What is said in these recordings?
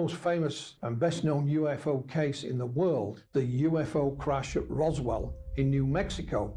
most famous and best known UFO case in the world, the UFO crash at Roswell in New Mexico.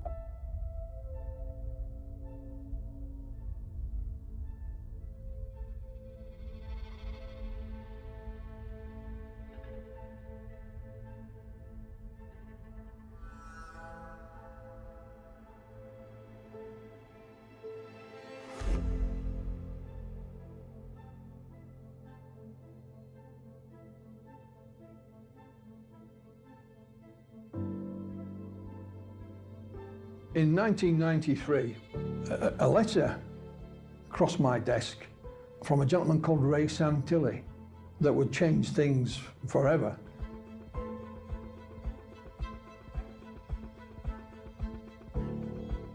1993, a, a letter crossed my desk from a gentleman called Ray Santilli that would change things forever.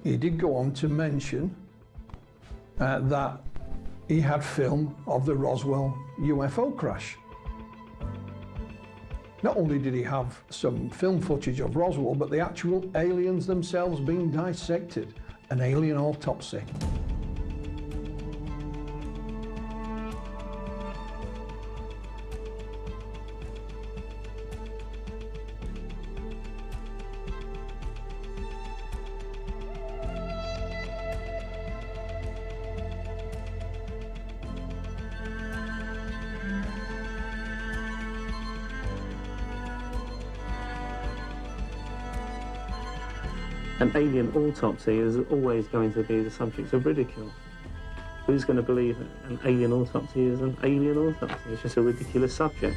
He did go on to mention uh, that he had film of the Roswell UFO crash. Not only did he have some film footage of Roswell, but the actual aliens themselves being dissected, an alien autopsy. An alien autopsy is always going to be the subject of ridicule. Who's going to believe an alien autopsy is an alien autopsy? It's just a ridiculous subject.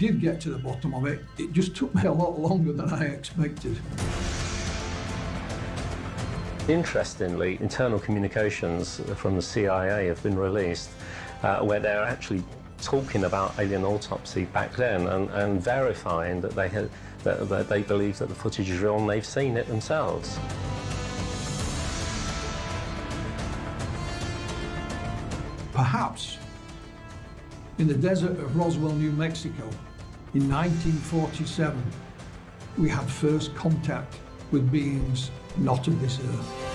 Did get to the bottom of it. It just took me a lot longer than I expected. Interestingly, internal communications from the CIA have been released uh, where they're actually talking about alien autopsy back then and, and verifying that they, had, that, that they believe that the footage is real and they've seen it themselves. Perhaps in the desert of Roswell, New Mexico, in 1947, we had first contact with beings not of this earth.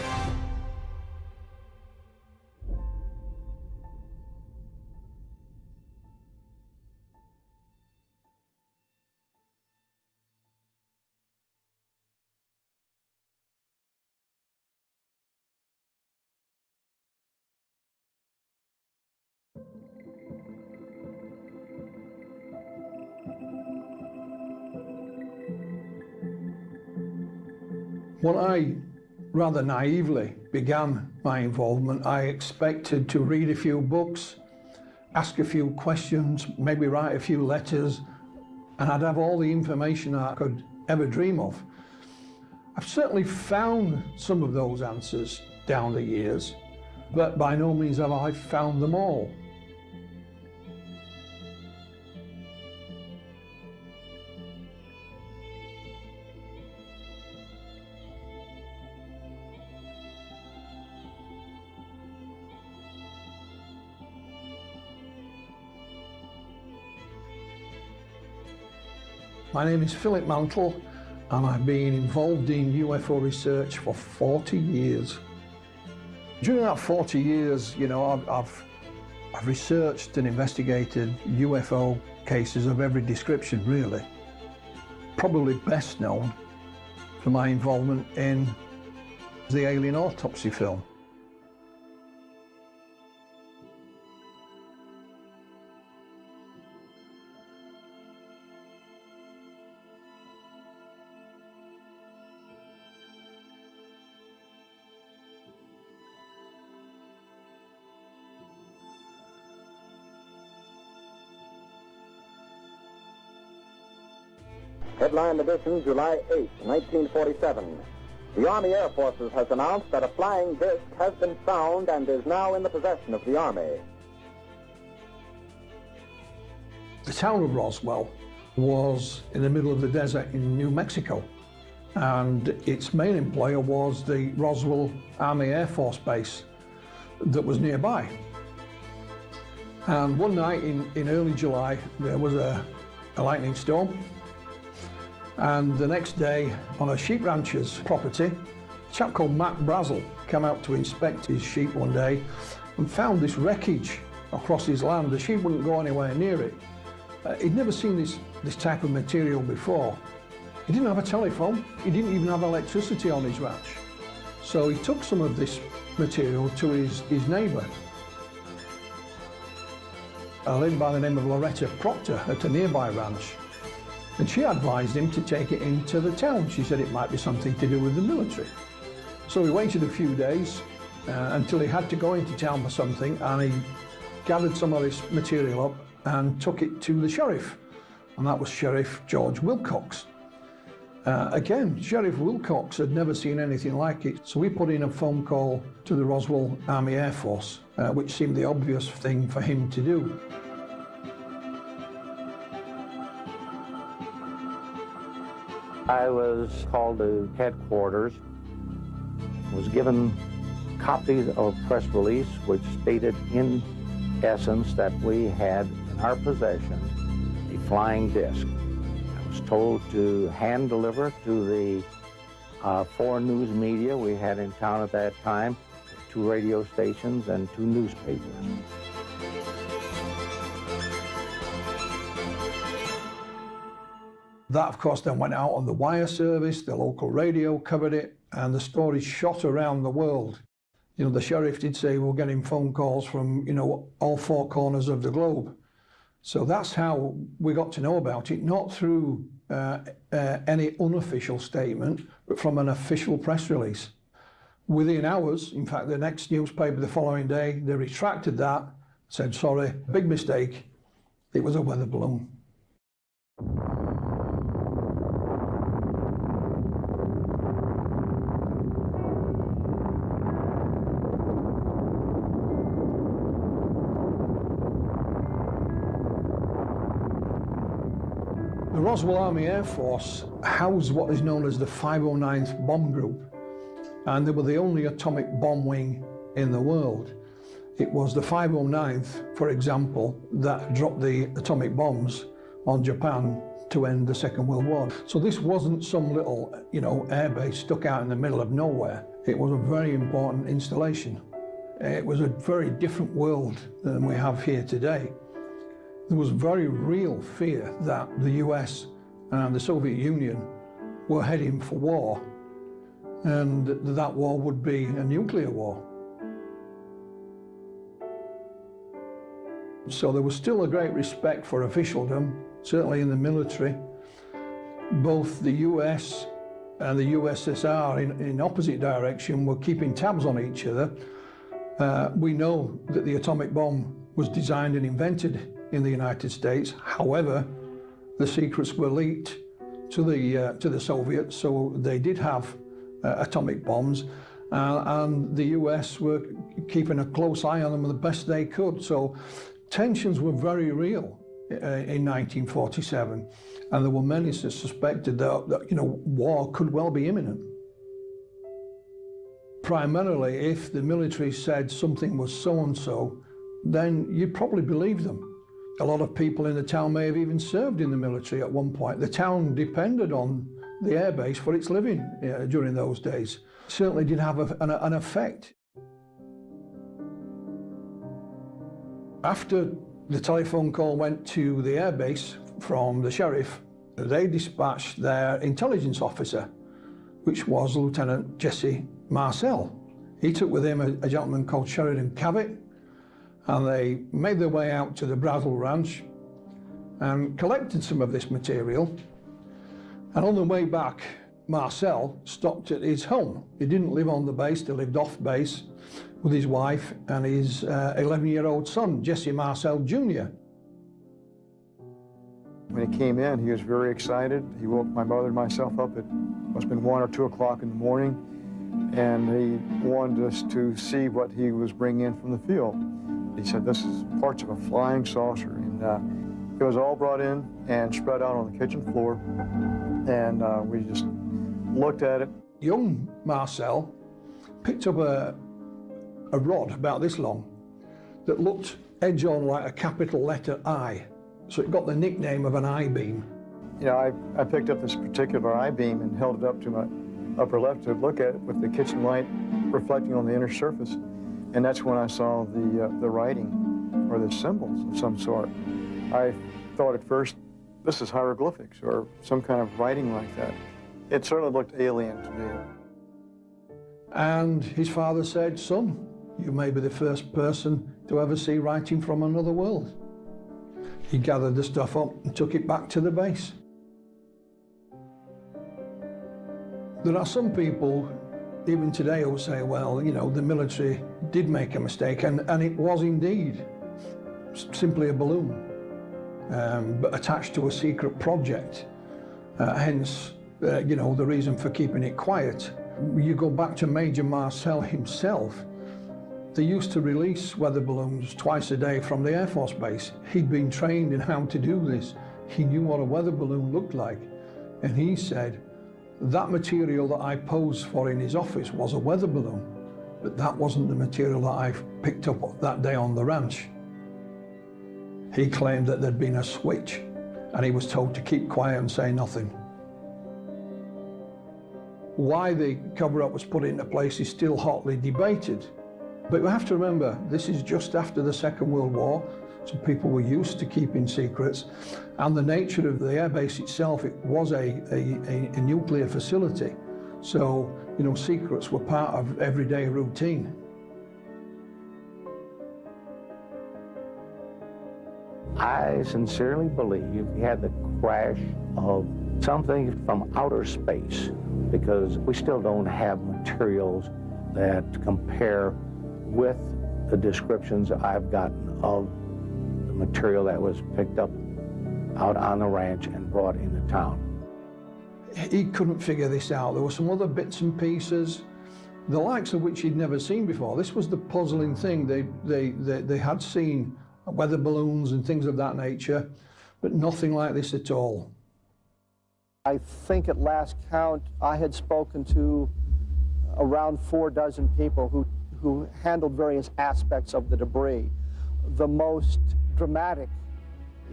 When I rather naively began my involvement, I expected to read a few books, ask a few questions, maybe write a few letters, and I'd have all the information I could ever dream of. I've certainly found some of those answers down the years, but by no means have I found them all. My name is Philip Mantle and I've been involved in UFO research for 40 years. During that 40 years, you know, I've, I've, I've researched and investigated UFO cases of every description, really. Probably best known for my involvement in the alien autopsy film. Headline edition, July 8, 1947. The Army Air Forces has announced that a flying disc has been found and is now in the possession of the Army. The town of Roswell was in the middle of the desert in New Mexico and its main employer was the Roswell Army Air Force Base that was nearby. And one night in, in early July, there was a, a lightning storm. And the next day, on a sheep rancher's property, a chap called Mac Brazel came out to inspect his sheep one day and found this wreckage across his land. The sheep wouldn't go anywhere near it. Uh, he'd never seen this, this type of material before. He didn't have a telephone. He didn't even have electricity on his ranch. So he took some of this material to his, his neighbour. A lady by the name of Loretta Proctor at a nearby ranch. And she advised him to take it into the town. She said it might be something to do with the military. So he waited a few days uh, until he had to go into town for something and he gathered some of this material up and took it to the sheriff. And that was Sheriff George Wilcox. Uh, again, Sheriff Wilcox had never seen anything like it, so we put in a phone call to the Roswell Army Air Force, uh, which seemed the obvious thing for him to do. I was called to headquarters, was given copies of press release which stated in essence that we had in our possession a flying disc I was told to hand deliver to the uh, foreign news media we had in town at that time, two radio stations and two newspapers. That, of course, then went out on the wire service, the local radio covered it, and the story shot around the world. You know, the sheriff did say we're getting phone calls from, you know, all four corners of the globe. So that's how we got to know about it, not through uh, uh, any unofficial statement, but from an official press release. Within hours, in fact, the next newspaper the following day, they retracted that, said, sorry, big mistake, it was a weather balloon. Roswell Army Air Force housed what is known as the 509th Bomb Group, and they were the only atomic bomb wing in the world. It was the 509th, for example, that dropped the atomic bombs on Japan to end the Second World War. So this wasn't some little, you know, airbase stuck out in the middle of nowhere. It was a very important installation. It was a very different world than we have here today. There was very real fear that the US and the Soviet Union were heading for war and that war would be a nuclear war. So there was still a great respect for officialdom, certainly in the military. Both the US and the USSR in, in opposite direction were keeping tabs on each other. Uh, we know that the atomic bomb was designed and invented in the United States. However, the secrets were leaked to the, uh, to the Soviets, so they did have uh, atomic bombs. Uh, and the US were keeping a close eye on them the best they could. So tensions were very real uh, in 1947. And there were many that suspected that, that you know, war could well be imminent. Primarily, if the military said something was so-and-so, then you'd probably believe them. A lot of people in the town may have even served in the military at one point. The town depended on the airbase for its living during those days. Certainly did have a, an, an effect. After the telephone call went to the airbase from the sheriff, they dispatched their intelligence officer, which was Lieutenant Jesse Marcel. He took with him a, a gentleman called Sheridan Cavitt, and they made their way out to the Brazel Ranch and collected some of this material. And on the way back, Marcel stopped at his home. He didn't live on the base, he lived off base with his wife and his 11-year-old uh, son, Jesse Marcel Jr. When he came in, he was very excited. He woke my mother and myself up at must have been one or two o'clock in the morning, and he wanted us to see what he was bringing in from the field. He said, this is parts of a flying saucer. And uh, it was all brought in and spread out on the kitchen floor. And uh, we just looked at it. Young Marcel picked up a, a rod about this long, that looked edge on like a capital letter I. So it got the nickname of an I-beam. You know, I, I picked up this particular I-beam and held it up to my upper left to look at it with the kitchen light reflecting on the inner surface. And that's when I saw the, uh, the writing or the symbols of some sort. I thought at first, this is hieroglyphics or some kind of writing like that. It certainly looked alien to me. And his father said, son, you may be the first person to ever see writing from another world. He gathered the stuff up and took it back to the base. There are some people, even today, who say, well, you know, the military did make a mistake, and, and it was indeed simply a balloon, um, but attached to a secret project. Uh, hence, uh, you know, the reason for keeping it quiet. You go back to Major Marcel himself, they used to release weather balloons twice a day from the Air Force Base. He'd been trained in how to do this. He knew what a weather balloon looked like. And he said, that material that I posed for in his office was a weather balloon, but that wasn't the material that I picked up that day on the ranch. He claimed that there'd been a switch and he was told to keep quiet and say nothing. Why the cover-up was put into place is still hotly debated. But you have to remember, this is just after the Second World War, so people were used to keeping secrets. And the nature of the airbase itself, it was a, a, a nuclear facility. So, you know, secrets were part of everyday routine. I sincerely believe we had the crash of something from outer space because we still don't have materials that compare with the descriptions I've gotten of material that was picked up out on the ranch and brought into town. He couldn't figure this out. There were some other bits and pieces, the likes of which he'd never seen before. This was the puzzling thing. They, they, they, they had seen weather balloons and things of that nature, but nothing like this at all. I think at last count, I had spoken to around four dozen people who who handled various aspects of the debris. The most dramatic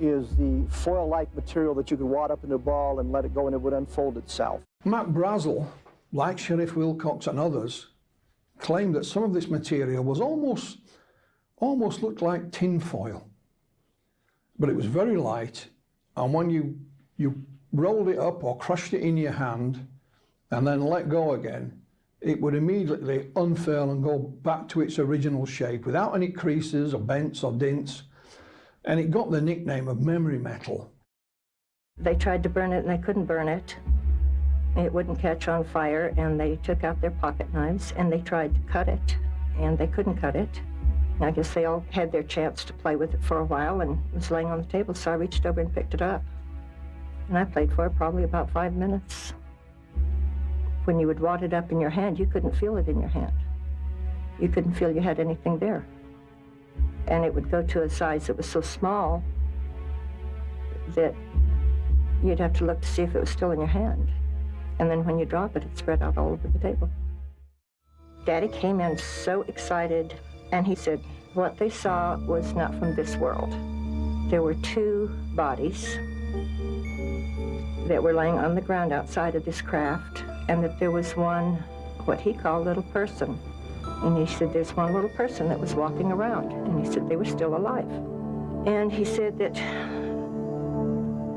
is the foil-like material that you could wad up in a ball and let it go and it would unfold itself. Mac Brazel, like Sheriff Wilcox and others, claimed that some of this material was almost, almost looked like tin foil. But it was very light, and when you, you rolled it up or crushed it in your hand and then let go again, it would immediately unfurl and go back to its original shape without any creases or bends or dints. And it got the nickname of memory metal. They tried to burn it and they couldn't burn it. It wouldn't catch on fire and they took out their pocket knives and they tried to cut it and they couldn't cut it. I guess they all had their chance to play with it for a while and it was laying on the table so I reached over and picked it up. And I played for it probably about five minutes. When you would wad it up in your hand, you couldn't feel it in your hand. You couldn't feel you had anything there. And it would go to a size that was so small that you'd have to look to see if it was still in your hand. And then when you drop it, it spread out all over the table. Daddy came in so excited, and he said what they saw was not from this world. There were two bodies that were laying on the ground outside of this craft and that there was one, what he called little person. And he said there's one little person that was walking around. And he said they were still alive. And he said that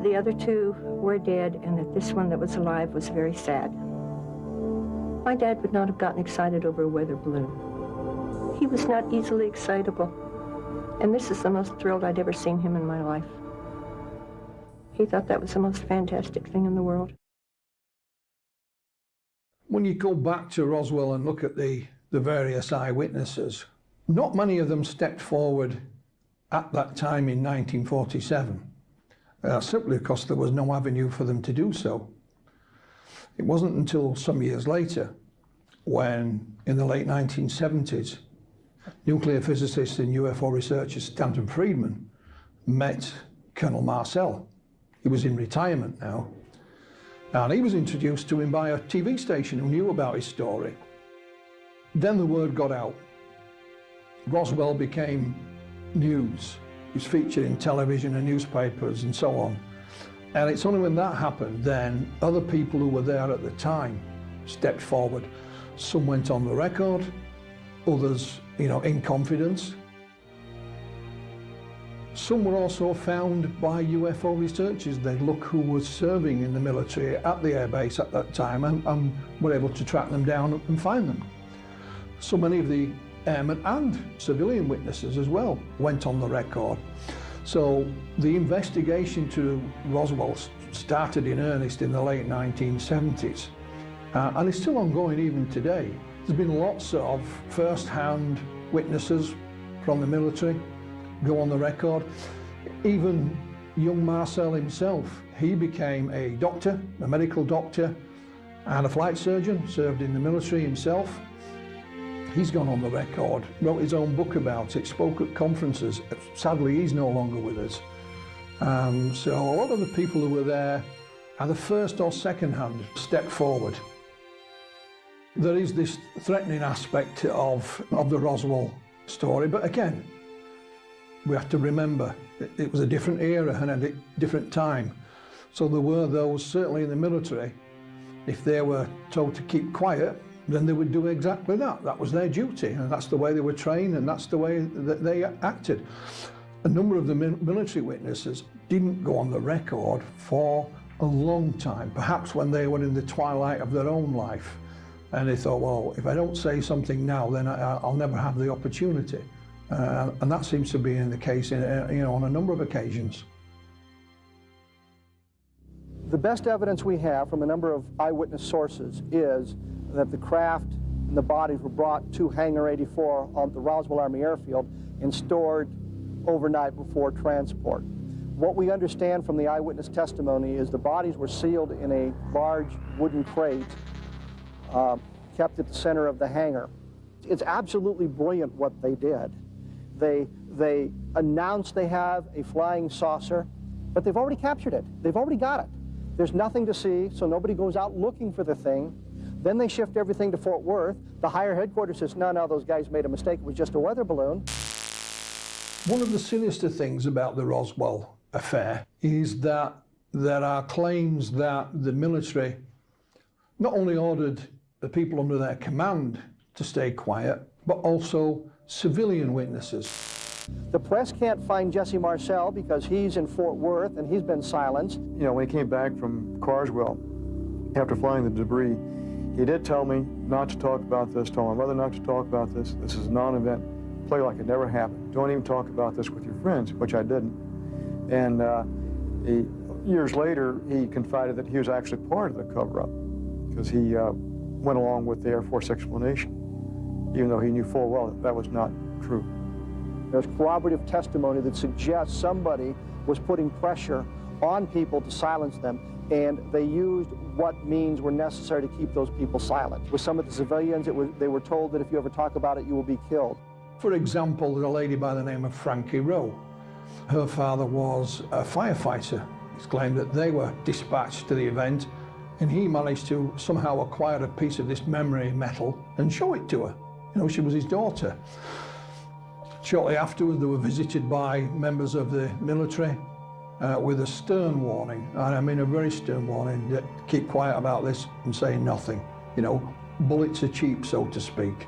the other two were dead and that this one that was alive was very sad. My dad would not have gotten excited over a weather balloon. He was not easily excitable. And this is the most thrilled I'd ever seen him in my life. He thought that was the most fantastic thing in the world. When you go back to Roswell and look at the, the various eyewitnesses, not many of them stepped forward at that time in 1947, uh, simply because there was no avenue for them to do so. It wasn't until some years later when, in the late 1970s, nuclear physicist and UFO researcher Stanton Friedman met Colonel Marcel. He was in retirement now, and he was introduced to him by a TV station who knew about his story. Then the word got out. Roswell became news. He was featured in television and newspapers and so on. And it's only when that happened then other people who were there at the time stepped forward. Some went on the record, others, you know, in confidence. Some were also found by UFO researchers. They'd look who was serving in the military at the airbase at that time and, and were able to track them down and find them. So many of the airmen and civilian witnesses as well went on the record. So the investigation to Roswell started in earnest in the late 1970s uh, and is still ongoing even today. There's been lots of first-hand witnesses from the military go on the record. Even young Marcel himself, he became a doctor, a medical doctor and a flight surgeon, served in the military himself. He's gone on the record, wrote his own book about it, spoke at conferences. Sadly, he's no longer with us. Um, so a lot of the people who were there, are the first or second hand, step forward. There is this threatening aspect of, of the Roswell story, but again, we have to remember it, it was a different era and a different time. So there were those, certainly in the military, if they were told to keep quiet, then they would do exactly that. That was their duty, and that's the way they were trained, and that's the way that they acted. A number of the military witnesses didn't go on the record for a long time, perhaps when they were in the twilight of their own life. And they thought, well, if I don't say something now, then I, will never have the opportunity. Uh, and that seems to be in the case in, uh, you know, on a number of occasions. The best evidence we have from a number of eyewitness sources is that the craft and the bodies were brought to Hangar 84 on the Roswell Army Airfield and stored overnight before transport. What we understand from the eyewitness testimony is the bodies were sealed in a large wooden crate uh, kept at the center of the hangar. It's absolutely brilliant what they did. They, they announced they have a flying saucer, but they've already captured it. They've already got it. There's nothing to see, so nobody goes out looking for the thing. Then they shift everything to Fort Worth. The higher headquarters says, no, no, those guys made a mistake. It was just a weather balloon. One of the sinister things about the Roswell affair is that there are claims that the military not only ordered the people under their command to stay quiet, but also civilian witnesses. The press can't find Jesse Marcel because he's in Fort Worth and he's been silenced. You know, when he came back from Carswell, after flying the debris, he did tell me not to talk about this, told my mother not to talk about this. This is a non-event. Play like it never happened. Don't even talk about this with your friends, which I didn't. And uh, he, years later, he confided that he was actually part of the cover-up because he uh, went along with the Air Force explanation, even though he knew full well that that was not true. There's corroborative testimony that suggests somebody was putting pressure on people to silence them, and they used what means were necessary to keep those people silent. With some of the civilians, was, they were told that if you ever talk about it, you will be killed. For example, a lady by the name of Frankie Rowe. Her father was a firefighter. It's claimed that they were dispatched to the event and he managed to somehow acquire a piece of this memory metal and show it to her. You know, she was his daughter. Shortly afterwards, they were visited by members of the military uh, with a stern warning, and I mean a very stern warning, that keep quiet about this and say nothing. You know, bullets are cheap, so to speak.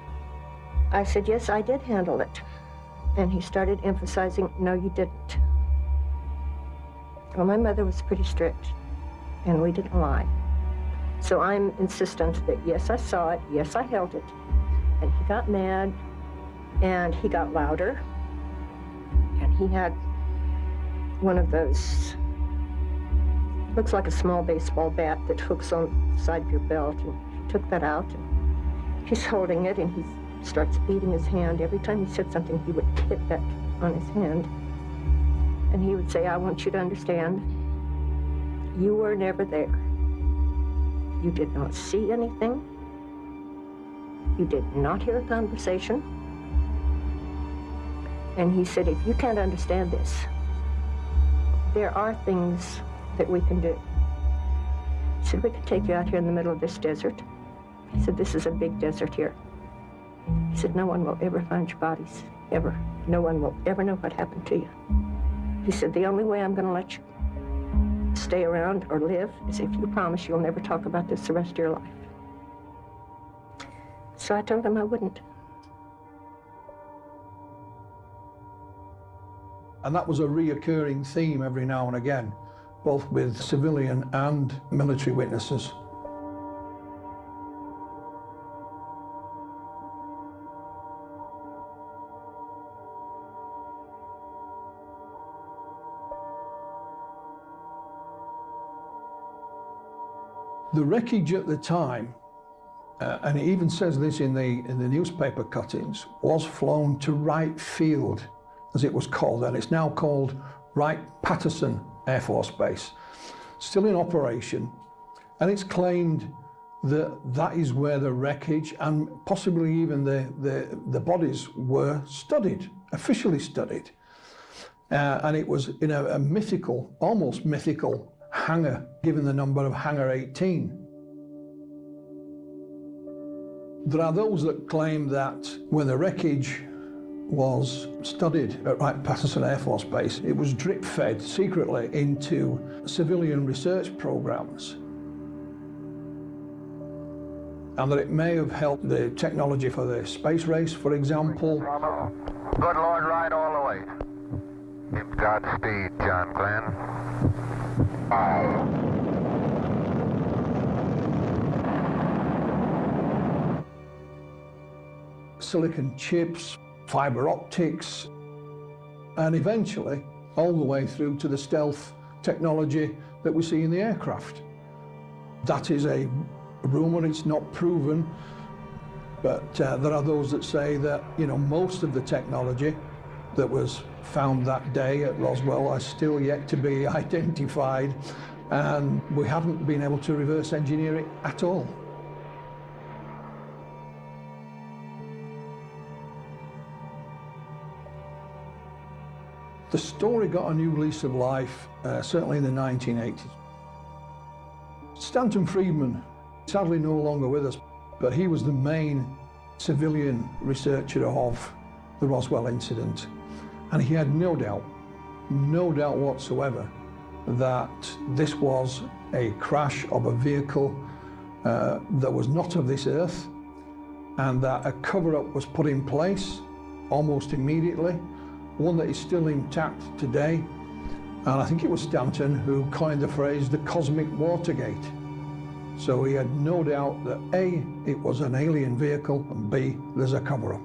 I said, yes, I did handle it. And he started emphasizing, no, you didn't. Well, my mother was pretty strict, and we didn't lie. So I'm insistent that, yes, I saw it, yes, I held it. And he got mad, and he got louder, and he had one of those, looks like a small baseball bat that hooks on the side of your belt, and he took that out, and he's holding it, and he starts beating his hand. Every time he said something, he would hit that on his hand. And he would say, I want you to understand, you were never there. You did not see anything. You did not hear a conversation. And he said, if you can't understand this, there are things that we can do. He said, we can take you out here in the middle of this desert. He said, this is a big desert here. He said, no one will ever find your bodies, ever. No one will ever know what happened to you. He said, the only way I'm going to let you stay around or live is if you promise you'll never talk about this the rest of your life. So I told him I wouldn't. And that was a reoccurring theme every now and again, both with civilian and military witnesses. The wreckage at the time, uh, and it even says this in the, in the newspaper cuttings, was flown to Wright Field, as it was called, and it's now called Wright-Patterson Air Force Base. Still in operation, and it's claimed that that is where the wreckage and possibly even the, the, the bodies were studied, officially studied. Uh, and it was in a, a mythical, almost mythical hangar, given the number of Hangar 18. There are those that claim that when the wreckage was studied at Wright-Patterson Air Force Base, it was drip-fed secretly into civilian research programs and that it may have helped the technology for the space race, for example. Good Lord, ride all the way. Godspeed, John Glenn. Bye. Silicon chips, fiber optics, and eventually all the way through to the stealth technology that we see in the aircraft. That is a rumour, it's not proven, but uh, there are those that say that, you know, most of the technology that was found that day at Roswell are still yet to be identified and we haven't been able to reverse engineer it at all. The story got a new lease of life, uh, certainly in the 1980s. Stanton Friedman, sadly no longer with us, but he was the main civilian researcher of the Roswell incident. And he had no doubt, no doubt whatsoever, that this was a crash of a vehicle uh, that was not of this earth and that a cover-up was put in place almost immediately, one that is still intact today. And I think it was Stanton who coined the phrase the cosmic Watergate. So he had no doubt that A, it was an alien vehicle, and B, there's a cover-up.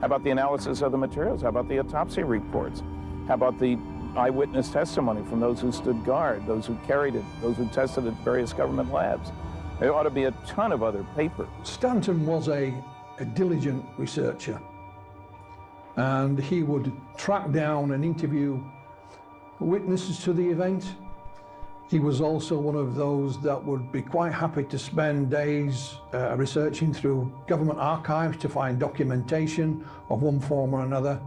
How about the analysis of the materials? How about the autopsy reports? How about the eyewitness testimony from those who stood guard, those who carried it, those who tested at various government labs? There ought to be a ton of other paper. Stanton was a, a diligent researcher and he would track down and interview witnesses to the event he was also one of those that would be quite happy to spend days uh, researching through government archives to find documentation of one form or another.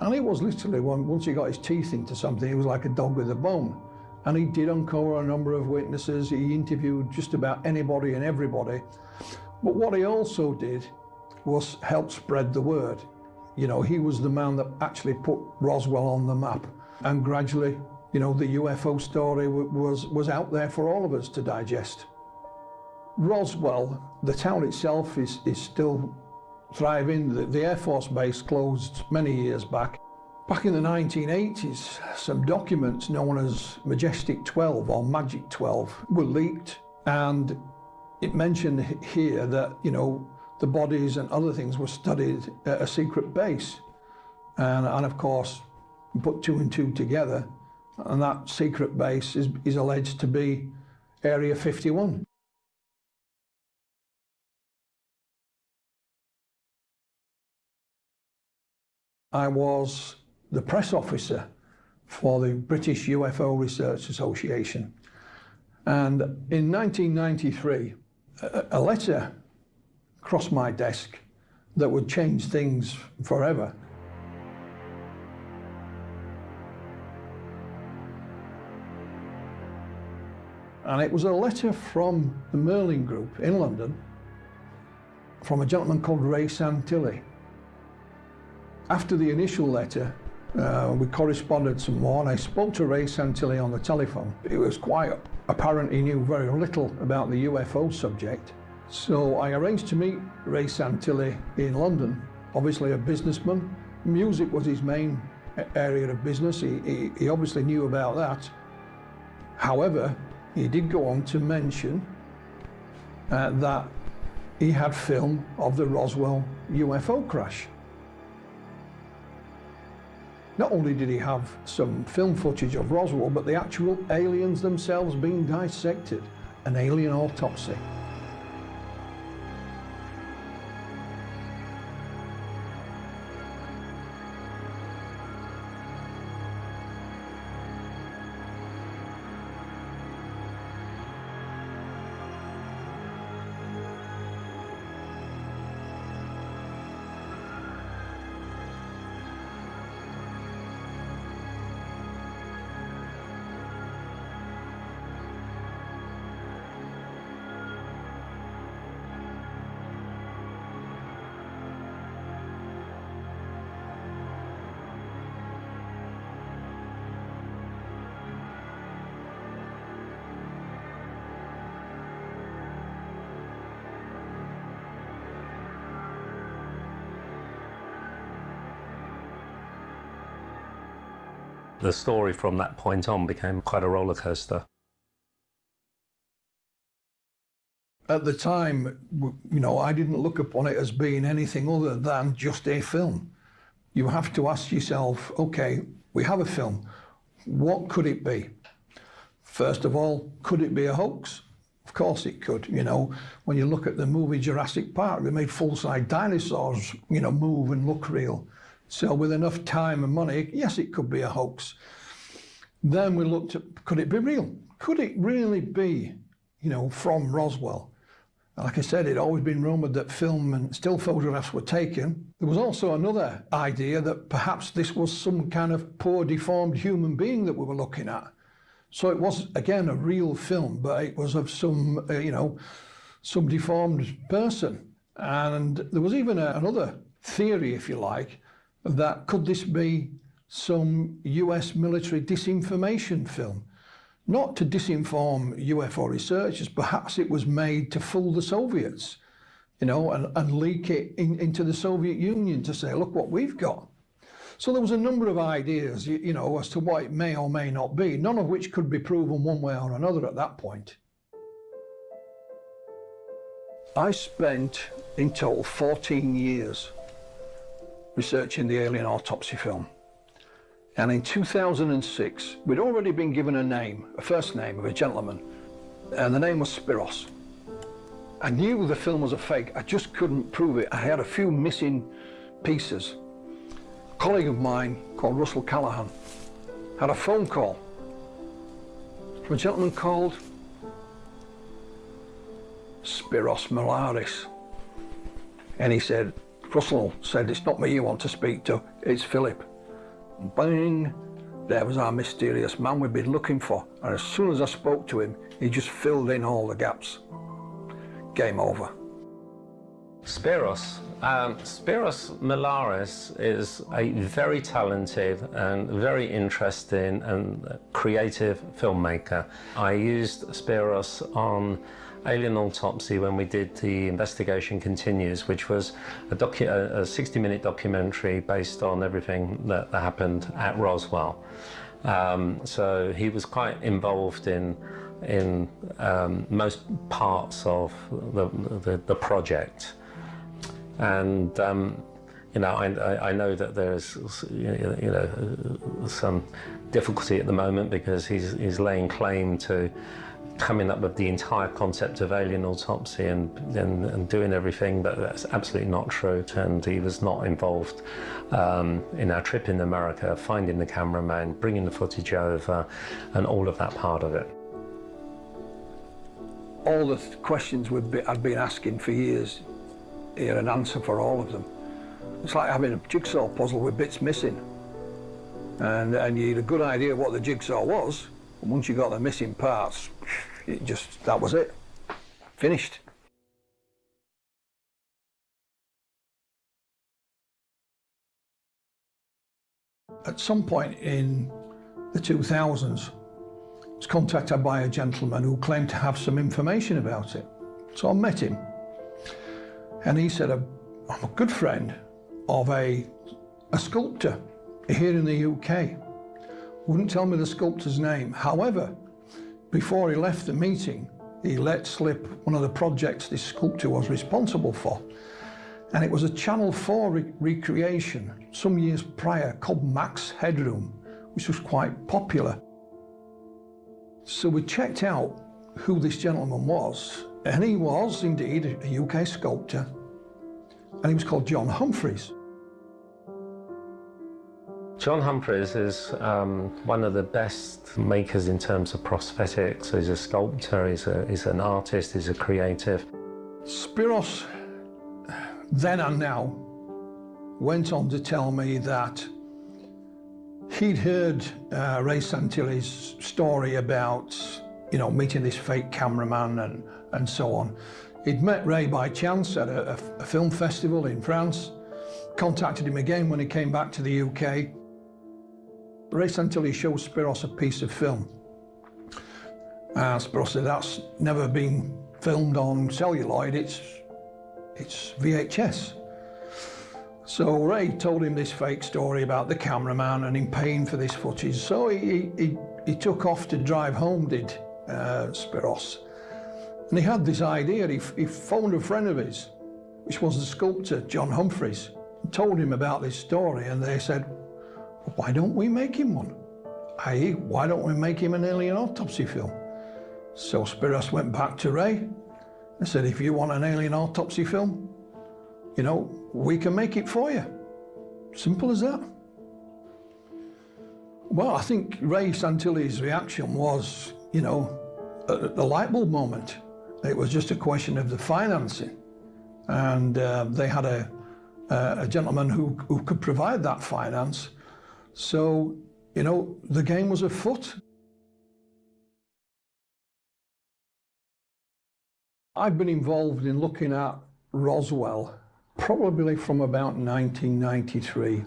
And it was literally, one, once he got his teeth into something, he was like a dog with a bone. And he did uncover a number of witnesses. He interviewed just about anybody and everybody. But what he also did was help spread the word. You know, he was the man that actually put Roswell on the map. And gradually, you know, the UFO story was, was out there for all of us to digest. Roswell, the town itself is, is still thriving. The, the Air Force Base closed many years back. Back in the 1980s, some documents known as Majestic 12 or Magic 12 were leaked and it mentioned here that, you know, the bodies and other things were studied at a secret base. And, and of course, put two and two together, and that secret base is, is alleged to be Area 51. I was the press officer for the British UFO Research Association. And in 1993, a, a letter crossed my desk that would change things forever. And it was a letter from the Merlin Group in London from a gentleman called Ray Santilli. After the initial letter, uh, we corresponded some more and I spoke to Ray Santilli on the telephone. It was quite apparent he knew very little about the UFO subject. So I arranged to meet Ray Santilli in London, obviously a businessman. Music was his main area of business. He, he, he obviously knew about that. However, he did go on to mention uh, that he had film of the Roswell UFO crash. Not only did he have some film footage of Roswell, but the actual aliens themselves being dissected, an alien autopsy. Story from that point on became quite a roller coaster. At the time, you know, I didn't look upon it as being anything other than just a film. You have to ask yourself, okay, we have a film. What could it be? First of all, could it be a hoax? Of course it could, you know. When you look at the movie Jurassic Park, they made full-size dinosaurs, you know, move and look real. So with enough time and money, yes, it could be a hoax. Then we looked at, could it be real? Could it really be, you know, from Roswell? Like I said, it'd always been rumoured that film and still photographs were taken. There was also another idea that perhaps this was some kind of poor, deformed human being that we were looking at. So it was, again, a real film, but it was of some, uh, you know, some deformed person. And there was even a, another theory, if you like, that could this be some US military disinformation film? Not to disinform UFO researchers, perhaps it was made to fool the Soviets, you know, and, and leak it in, into the Soviet Union to say, look what we've got. So there was a number of ideas, you, you know, as to what it may or may not be, none of which could be proven one way or another at that point. I spent in total 14 years researching the alien autopsy film. And in 2006, we'd already been given a name, a first name of a gentleman, and the name was Spiros. I knew the film was a fake, I just couldn't prove it. I had a few missing pieces. A colleague of mine called Russell Callahan had a phone call from a gentleman called Spiros Melaris. And he said, Russell said, it's not me you want to speak to, it's Philip. Bang, there was our mysterious man we'd been looking for. And as soon as I spoke to him, he just filled in all the gaps. Game over. Spiros. Um, Spiros Melaris is a very talented and very interesting and creative filmmaker. I used Spiros on Alien Autopsy when we did the Investigation Continues, which was a, a 60-minute documentary based on everything that, that happened at Roswell. Um, so he was quite involved in in um, most parts of the, the, the project. And um, you know, I, I, know that there's you know some difficulty at the moment because he's, he's laying claim to coming up with the entire concept of alien autopsy and, and, and, doing everything, but that's absolutely not true. And he was not involved um, in our trip in America, finding the cameraman, bringing the footage over, and all of that part of it. All the questions we've I've been asking for years, he had an answer for all of them. It's like having a jigsaw puzzle with bits missing. And, and you had a good idea of what the jigsaw was, and once you got the missing parts, it just, that was it. Finished. At some point in the 2000s, I was contacted by a gentleman who claimed to have some information about it. So I met him. And he said, I'm a good friend of a, a sculptor here in the UK. Wouldn't tell me the sculptor's name. However, before he left the meeting, he let slip one of the projects this sculptor was responsible for. And it was a Channel 4 re recreation some years prior called Max Headroom, which was quite popular. So we checked out who this gentleman was, and he was indeed a UK sculptor, and he was called John Humphreys. John Humphreys is um, one of the best makers in terms of prosthetics. He's a sculptor, he's, a, he's an artist, he's a creative. Spiros, then and now, went on to tell me that he'd heard uh, Ray Santilli's story about, you know, meeting this fake cameraman and, and so on. He'd met Ray by chance at a, a film festival in France, contacted him again when he came back to the UK, Ray Santilli showed Spiros a piece of film. And Spiros said, that's never been filmed on celluloid, it's, it's VHS. So Ray told him this fake story about the cameraman and him paying for this footage. So he, he, he took off to drive home, did uh, Spiros. And he had this idea, he, he phoned a friend of his, which was the sculptor, John Humphreys, and told him about this story and they said, why don't we make him one? I.e., why don't we make him an alien autopsy film? So Spiros went back to Ray and said, if you want an alien autopsy film, you know, we can make it for you. Simple as that. Well, I think Ray Santilli's reaction was, you know, the light bulb moment. It was just a question of the financing. And uh, they had a, a gentleman who, who could provide that finance so, you know, the game was afoot. I've been involved in looking at Roswell probably from about 1993.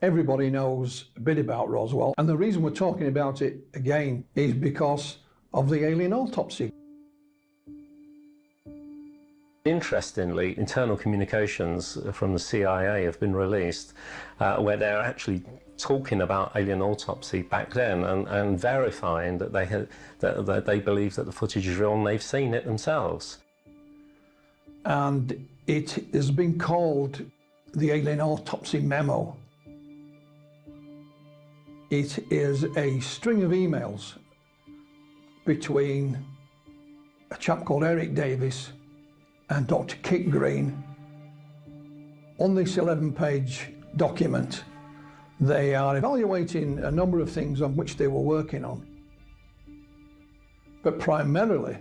Everybody knows a bit about Roswell, and the reason we're talking about it again is because of the alien autopsy. Interestingly, internal communications from the CIA have been released uh, where they're actually talking about alien autopsy back then and, and verifying that they, had, that, that they believe that the footage is real and they've seen it themselves. And it has been called the alien autopsy memo. It is a string of emails between a chap called Eric Davis and Dr. Kit Green. On this 11-page document, they are evaluating a number of things on which they were working on. But primarily,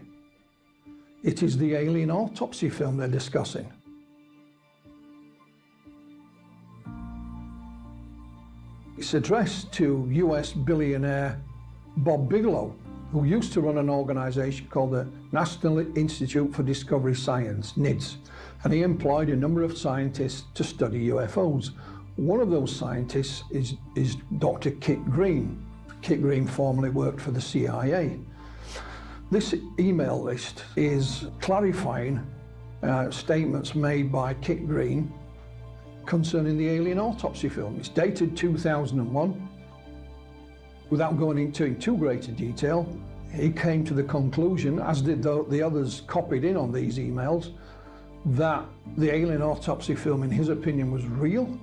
it is the alien autopsy film they're discussing. It's addressed to US billionaire Bob Bigelow, who used to run an organisation called the National Institute for Discovery Science, NIDS, and he employed a number of scientists to study UFOs. One of those scientists is, is Dr. Kit Green. Kit Green formerly worked for the CIA. This email list is clarifying uh, statements made by Kit Green concerning the alien autopsy film. It's dated 2001 Without going into too great a detail, he came to the conclusion, as did the, the others copied in on these emails, that the alien autopsy film, in his opinion, was real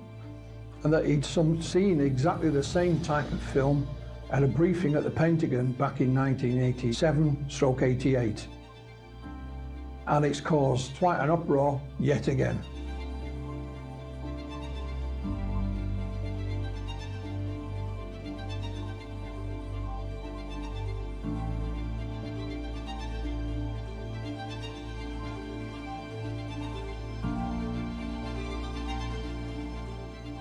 and that he'd some, seen exactly the same type of film at a briefing at the Pentagon back in 1987 stroke 88. And it's caused quite an uproar yet again.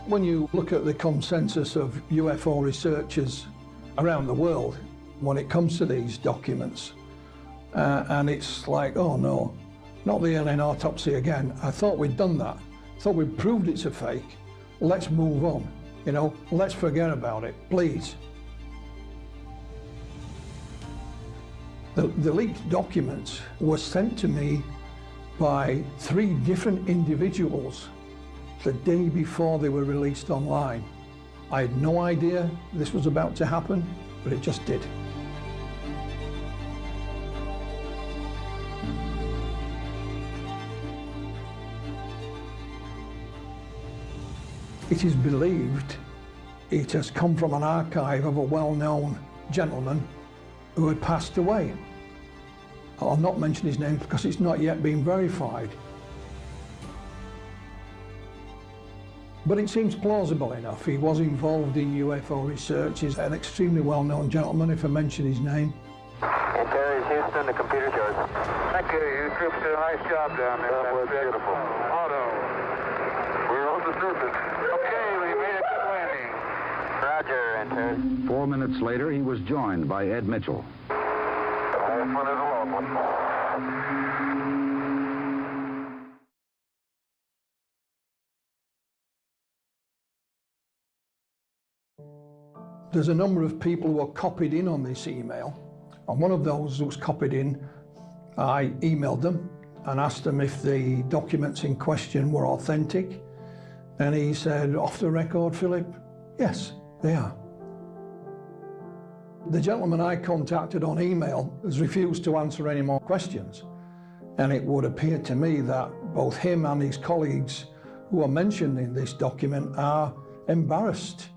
When you look at the consensus of UFO researchers around the world when it comes to these documents, uh, and it's like, oh no, not the alien autopsy again. I thought we'd done that. I thought we'd proved it's a fake. Let's move on. You know, let's forget about it, please. The, the leaked documents were sent to me by three different individuals the day before they were released online. I had no idea this was about to happen, but it just did. It is believed it has come from an archive of a well-known gentleman who had passed away. I'll not mention his name because it's not yet been verified. But it seems plausible enough. He was involved in UFO research. He's an extremely well-known gentleman, if I mention his name. Okay, Houston, the computer's yours. Thank you. You troops did a nice job down there. That was beautiful. Auto. We're on the surface. Okay, we made a good landing. Roger, enter. Four minutes later, he was joined by Ed Mitchell. This one is a long one. There's a number of people who are copied in on this email. And one of those who was copied in, I emailed them and asked them if the documents in question were authentic. And he said, off the record, Philip, yes, they are. The gentleman I contacted on email has refused to answer any more questions. And it would appear to me that both him and his colleagues who are mentioned in this document are embarrassed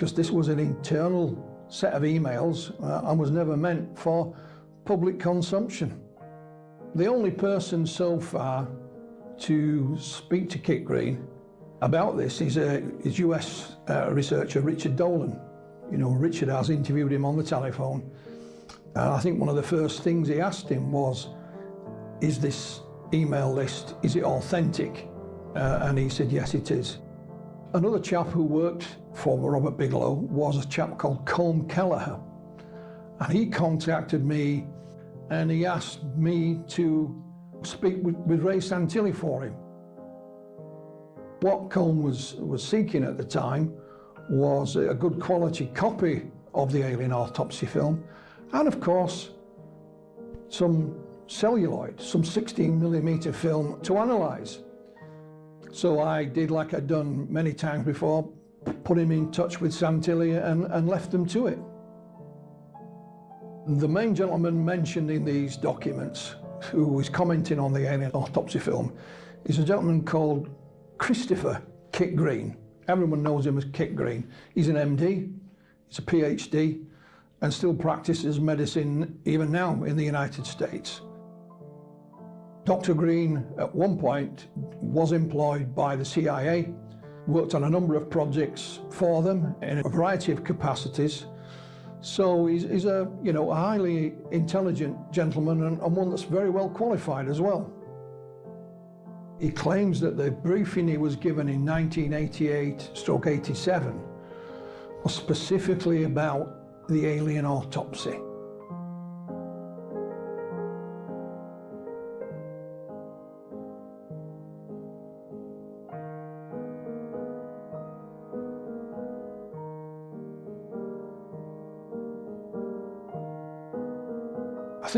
because this was an internal set of emails uh, and was never meant for public consumption. The only person so far to speak to Kit Green about this is, uh, is US uh, researcher Richard Dolan. You know, Richard has interviewed him on the telephone. And I think one of the first things he asked him was, is this email list, is it authentic? Uh, and he said, yes, it is. Another chap who worked for Robert Bigelow was a chap called Colm Kelleher. And he contacted me and he asked me to speak with, with Ray Santilli for him. What Colm was, was seeking at the time was a good quality copy of the alien autopsy film and of course some celluloid, some 16 millimeter film to analyse. So I did like I'd done many times before, put him in touch with Santilli and, and left them to it. The main gentleman mentioned in these documents who was commenting on the alien autopsy film is a gentleman called Christopher Kit Green. Everyone knows him as Kit Green. He's an MD, he's a PhD, and still practices medicine even now in the United States. Dr. Green, at one point, was employed by the CIA, worked on a number of projects for them in a variety of capacities. So he's, he's a, you know, a highly intelligent gentleman and, and one that's very well qualified as well. He claims that the briefing he was given in 1988 stroke 87 was specifically about the alien autopsy.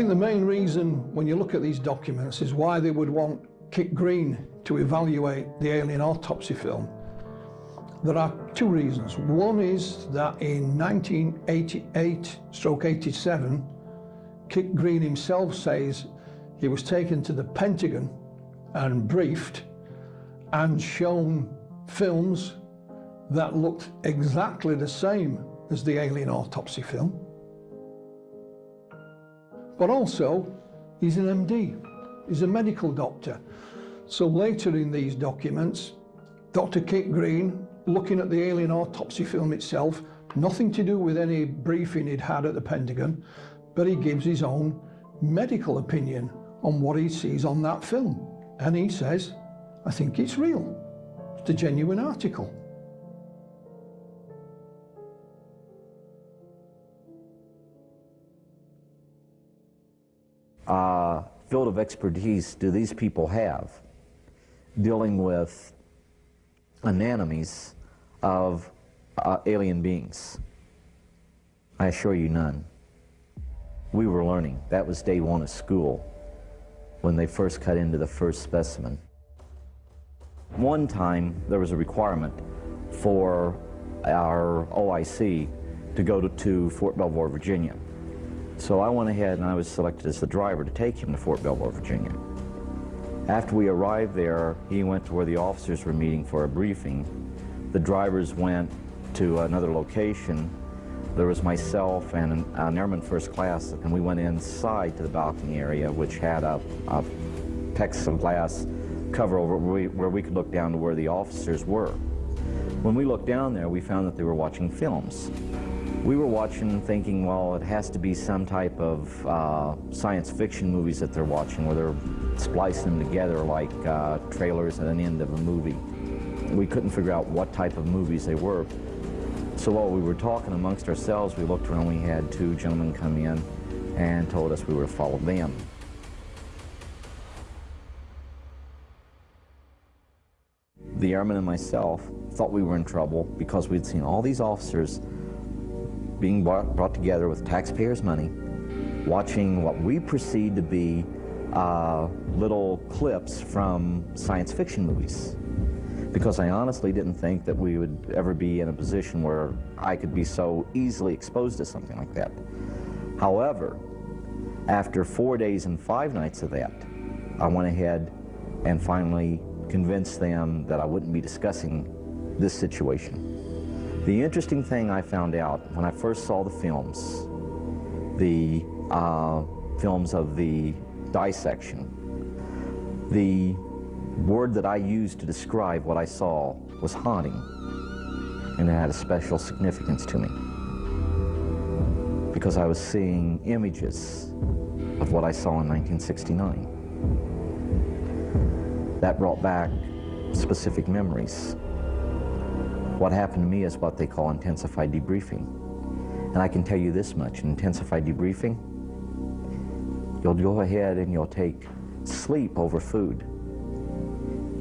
Think the main reason when you look at these documents is why they would want Kit Green to evaluate the alien autopsy film. There are two reasons. One is that in 1988 stroke 87, Kit Green himself says he was taken to the Pentagon and briefed and shown films that looked exactly the same as the alien autopsy film but also he's an MD, he's a medical doctor. So later in these documents, Dr. Kit Green, looking at the alien autopsy film itself, nothing to do with any briefing he'd had at the Pentagon, but he gives his own medical opinion on what he sees on that film. And he says, I think it's real. It's a genuine article. Uh, field of expertise do these people have dealing with anemones of uh, alien beings? I assure you none. We were learning. That was day one of school when they first cut into the first specimen. One time there was a requirement for our OIC to go to, to Fort Belvoir, Virginia. So I went ahead and I was selected as the driver to take him to Fort Belvoir, Virginia. After we arrived there, he went to where the officers were meeting for a briefing. The drivers went to another location. There was myself and an, an airman first class, and we went inside to the balcony area, which had a, a plexiglass cover over where we, where we could look down to where the officers were. When we looked down there, we found that they were watching films. We were watching thinking, well, it has to be some type of uh, science fiction movies that they're watching where they're splicing them together like uh, trailers at an end of a movie. We couldn't figure out what type of movies they were. So while we were talking amongst ourselves, we looked around, we had two gentlemen come in and told us we were to follow them. The airman and myself thought we were in trouble because we'd seen all these officers being brought, together with taxpayers' money, watching what we perceived to be uh, little clips from science fiction movies. Because I honestly didn't think that we would ever be in a position where I could be so easily exposed to something like that. However, after four days and five nights of that, I went ahead and finally convinced them that I wouldn't be discussing this situation. The interesting thing I found out when I first saw the films, the uh, films of the dissection, the word that I used to describe what I saw was haunting, and it had a special significance to me because I was seeing images of what I saw in 1969. That brought back specific memories. What happened to me is what they call intensified debriefing. And I can tell you this much, in intensified debriefing, you'll go ahead and you'll take sleep over food.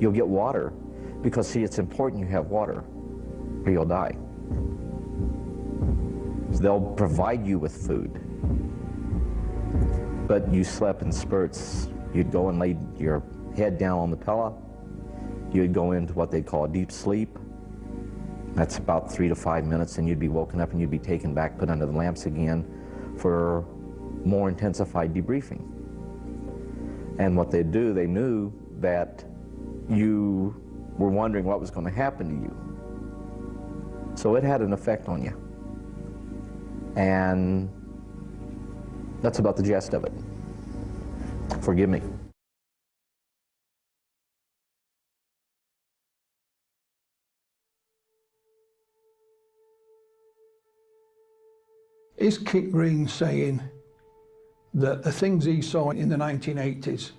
You'll get water, because see, it's important you have water, or you'll die. They'll provide you with food. But you slept in spurts. You'd go and lay your head down on the pillow. You'd go into what they call deep sleep. That's about three to five minutes, and you'd be woken up and you'd be taken back, put under the lamps again for more intensified debriefing. And what they'd do, they knew that you were wondering what was going to happen to you. So it had an effect on you. And that's about the gist of it. Forgive me. Is Kit Green saying that the things he saw in the 1980s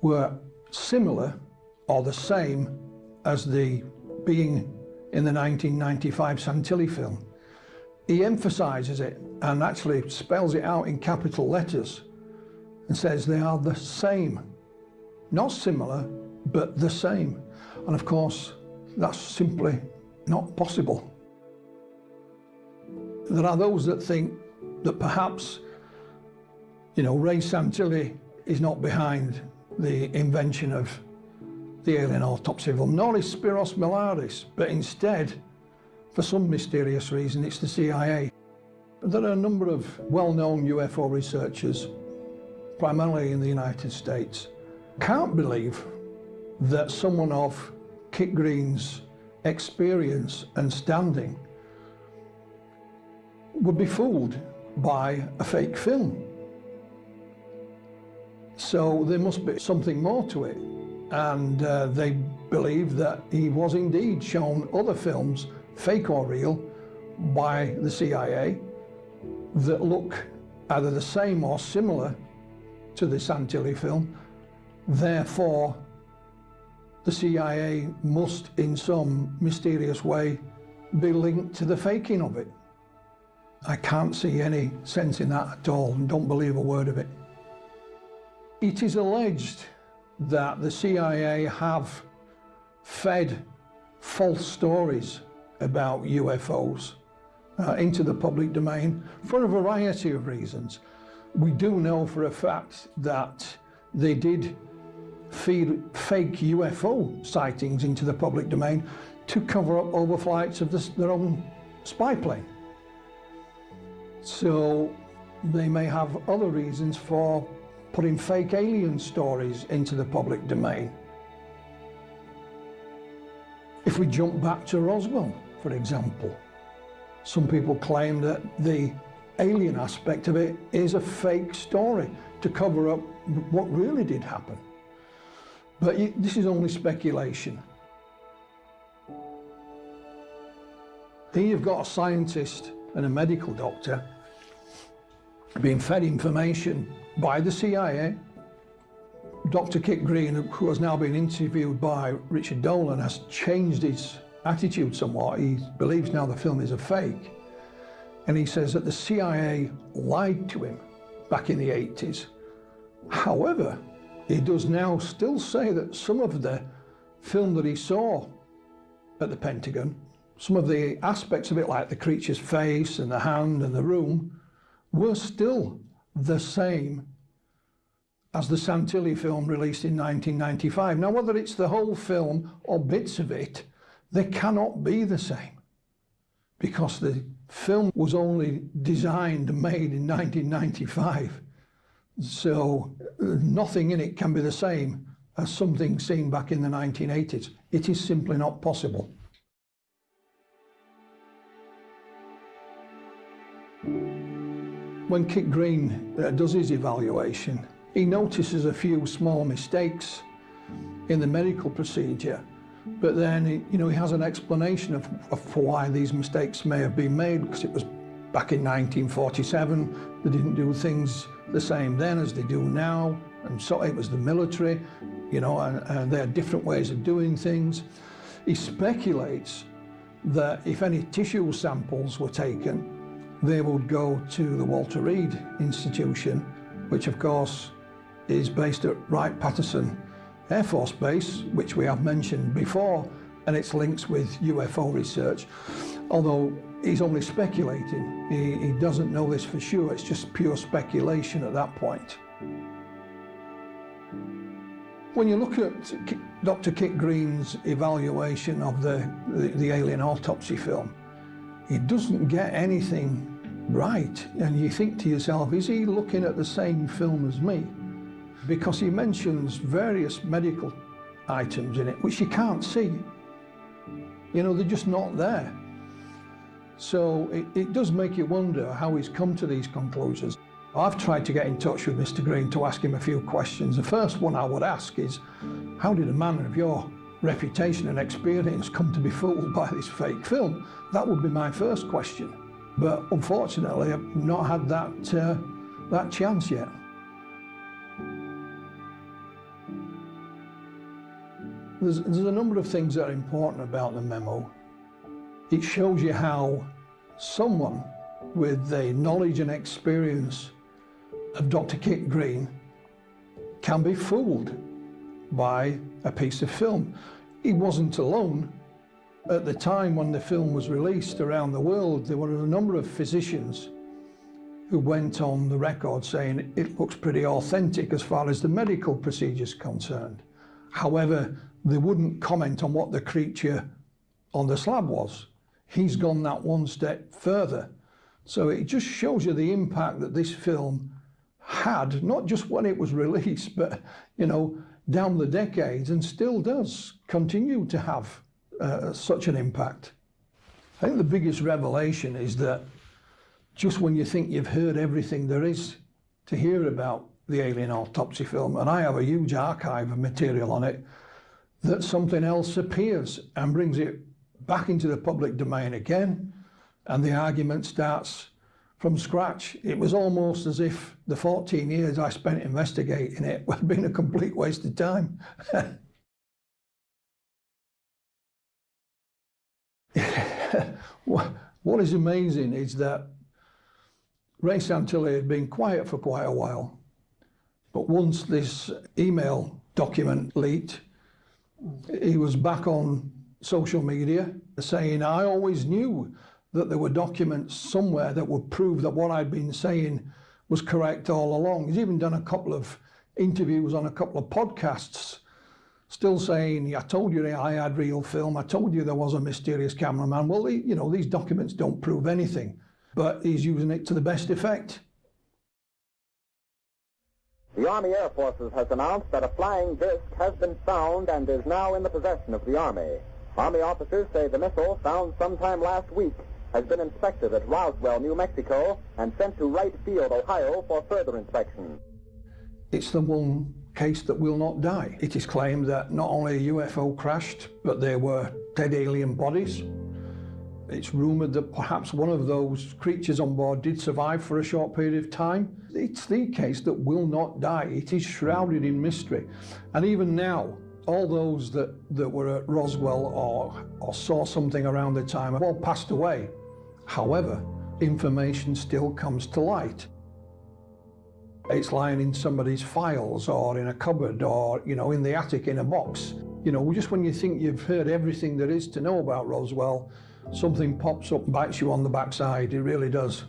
were similar or the same as the being in the 1995 Santilli film? He emphasises it and actually spells it out in capital letters and says they are the same. Not similar, but the same. And of course, that's simply not possible. There are those that think that perhaps, you know, Ray Santilli is not behind the invention of the alien autopsy film, nor is Spiros Melaris, but instead, for some mysterious reason, it's the CIA. There are a number of well-known UFO researchers, primarily in the United States, can't believe that someone of Kit Green's experience and standing would be fooled by a fake film. So there must be something more to it. And uh, they believe that he was indeed shown other films, fake or real, by the CIA that look either the same or similar to the Santilli film. Therefore, the CIA must in some mysterious way be linked to the faking of it. I can't see any sense in that at all and don't believe a word of it. It is alleged that the CIA have fed false stories about UFOs uh, into the public domain for a variety of reasons. We do know for a fact that they did feed fake UFO sightings into the public domain to cover up overflights of this, their own spy plane. So they may have other reasons for putting fake alien stories into the public domain. If we jump back to Roswell, for example, some people claim that the alien aspect of it is a fake story to cover up what really did happen. But this is only speculation. Here you've got a scientist and a medical doctor being fed information by the CIA. Dr. Kit Green, who has now been interviewed by Richard Dolan, has changed his attitude somewhat. He believes now the film is a fake. And he says that the CIA lied to him back in the 80s. However, he does now still say that some of the film that he saw at the Pentagon, some of the aspects of it, like the creature's face and the hand and the room, were still the same as the Santilli film released in 1995. Now, whether it's the whole film or bits of it, they cannot be the same because the film was only designed and made in 1995. So nothing in it can be the same as something seen back in the 1980s. It is simply not possible. When Kit Green uh, does his evaluation, he notices a few small mistakes in the medical procedure, but then he, you know, he has an explanation of, of why these mistakes may have been made, because it was back in 1947, they didn't do things the same then as they do now. And so it was the military, you know, and, and they had different ways of doing things. He speculates that if any tissue samples were taken, they would go to the Walter Reed Institution, which of course is based at Wright-Patterson Air Force Base, which we have mentioned before, and its links with UFO research. Although he's only speculating. He, he doesn't know this for sure. It's just pure speculation at that point. When you look at Dr. Kit Green's evaluation of the, the, the alien autopsy film, he doesn't get anything right. And you think to yourself, is he looking at the same film as me? Because he mentions various medical items in it, which you can't see. You know, they're just not there. So it, it does make you wonder how he's come to these conclusions. I've tried to get in touch with Mr Green to ask him a few questions. The first one I would ask is, how did a man of your reputation and experience come to be fooled by this fake film? That would be my first question. But unfortunately, I've not had that, uh, that chance yet. There's, there's a number of things that are important about the memo. It shows you how someone with the knowledge and experience of Dr. Kit Green can be fooled by a piece of film. He wasn't alone. At the time when the film was released around the world, there were a number of physicians who went on the record saying it looks pretty authentic as far as the medical procedure is concerned. However, they wouldn't comment on what the creature on the slab was he's gone that one step further. So it just shows you the impact that this film had, not just when it was released, but, you know, down the decades and still does continue to have uh, such an impact. I think the biggest revelation is that just when you think you've heard everything there is to hear about the alien autopsy film, and I have a huge archive of material on it, that something else appears and brings it back into the public domain again, and the argument starts from scratch. It was almost as if the 14 years I spent investigating it had been a complete waste of time. what is amazing is that Ray Santilli had been quiet for quite a while, but once this email document leaked, he was back on social media saying I always knew that there were documents somewhere that would prove that what I'd been saying was correct all along. He's even done a couple of interviews on a couple of podcasts, still saying, I told you I had real film, I told you there was a mysterious cameraman. Well, you know, these documents don't prove anything, but he's using it to the best effect. The Army Air Forces has announced that a flying disc has been found and is now in the possession of the Army. Army officers say the missile, found sometime last week, has been inspected at Roswell, New Mexico, and sent to Wright Field, Ohio, for further inspection. It's the one case that will not die. It is claimed that not only a UFO crashed, but there were dead alien bodies. It's rumoured that perhaps one of those creatures on board did survive for a short period of time. It's the case that will not die. It is shrouded in mystery. And even now, all those that, that were at Roswell or, or saw something around the time have all passed away. However, information still comes to light. It's lying in somebody's files or in a cupboard or, you know, in the attic in a box. You know, just when you think you've heard everything there is to know about Roswell, something pops up and bites you on the backside. It really does.